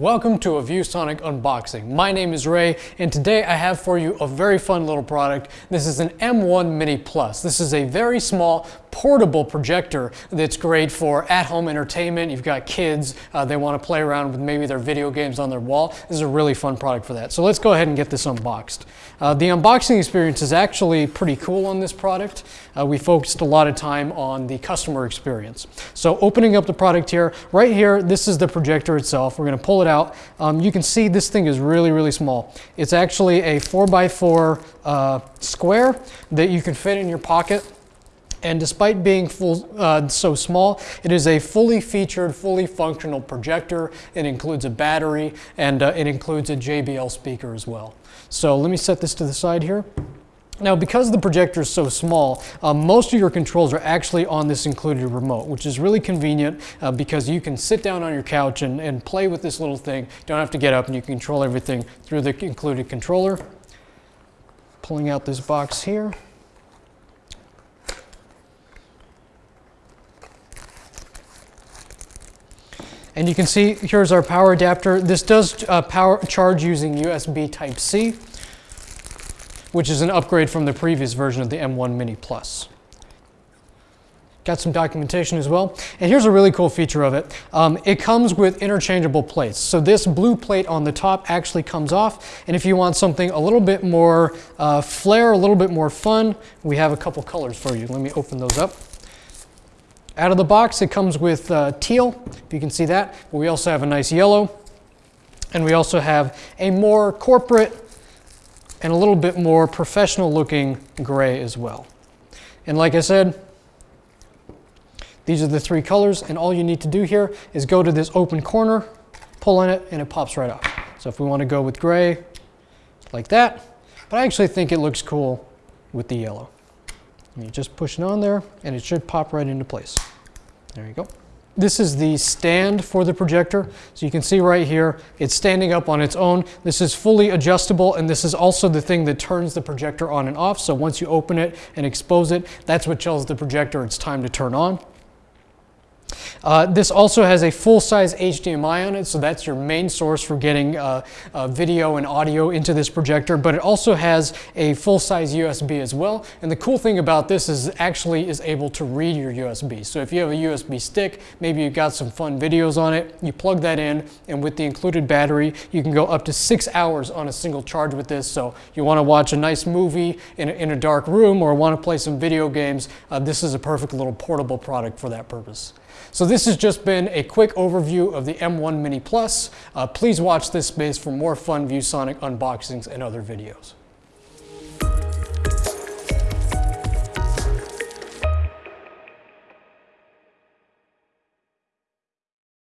Welcome to a ViewSonic unboxing. My name is Ray and today I have for you a very fun little product. This is an M1 Mini Plus. This is a very small portable projector that's great for at-home entertainment. You've got kids, uh, they want to play around with maybe their video games on their wall. This is a really fun product for that. So let's go ahead and get this unboxed. Uh, the unboxing experience is actually pretty cool on this product. Uh, we focused a lot of time on the customer experience. So opening up the product here, right here, this is the projector itself. We're going to pull it out. Um, you can see this thing is really, really small. It's actually a 4x4 uh, square that you can fit in your pocket. And despite being full, uh, so small, it is a fully featured, fully functional projector. It includes a battery and uh, it includes a JBL speaker as well. So let me set this to the side here. Now, because the projector is so small, uh, most of your controls are actually on this included remote, which is really convenient uh, because you can sit down on your couch and, and play with this little thing. Don't have to get up and you can control everything through the included controller. Pulling out this box here. And you can see here's our power adapter. This does uh, power charge using USB Type-C, which is an upgrade from the previous version of the M1 Mini Plus. Got some documentation as well. And here's a really cool feature of it. Um, it comes with interchangeable plates. So this blue plate on the top actually comes off. And if you want something a little bit more uh, flair, a little bit more fun, we have a couple colors for you. Let me open those up. Out of the box, it comes with uh, teal, if you can see that. But we also have a nice yellow. And we also have a more corporate and a little bit more professional looking gray as well. And like I said, these are the three colors. And all you need to do here is go to this open corner, pull on it, and it pops right off. So if we want to go with gray, like that. But I actually think it looks cool with the yellow. And you just push it on there and it should pop right into place. There you go. This is the stand for the projector. So you can see right here, it's standing up on its own. This is fully adjustable and this is also the thing that turns the projector on and off. So once you open it and expose it, that's what tells the projector it's time to turn on. Uh, this also has a full-size HDMI on it, so that's your main source for getting uh, uh, video and audio into this projector, but it also has a full-size USB as well. And the cool thing about this is actually is able to read your USB. So if you have a USB stick, maybe you've got some fun videos on it, you plug that in, and with the included battery, you can go up to six hours on a single charge with this. So you want to watch a nice movie in a, in a dark room or want to play some video games, uh, this is a perfect little portable product for that purpose. So this has just been a quick overview of the M1 Mini Plus. Uh, please watch this space for more fun ViewSonic unboxings and other videos.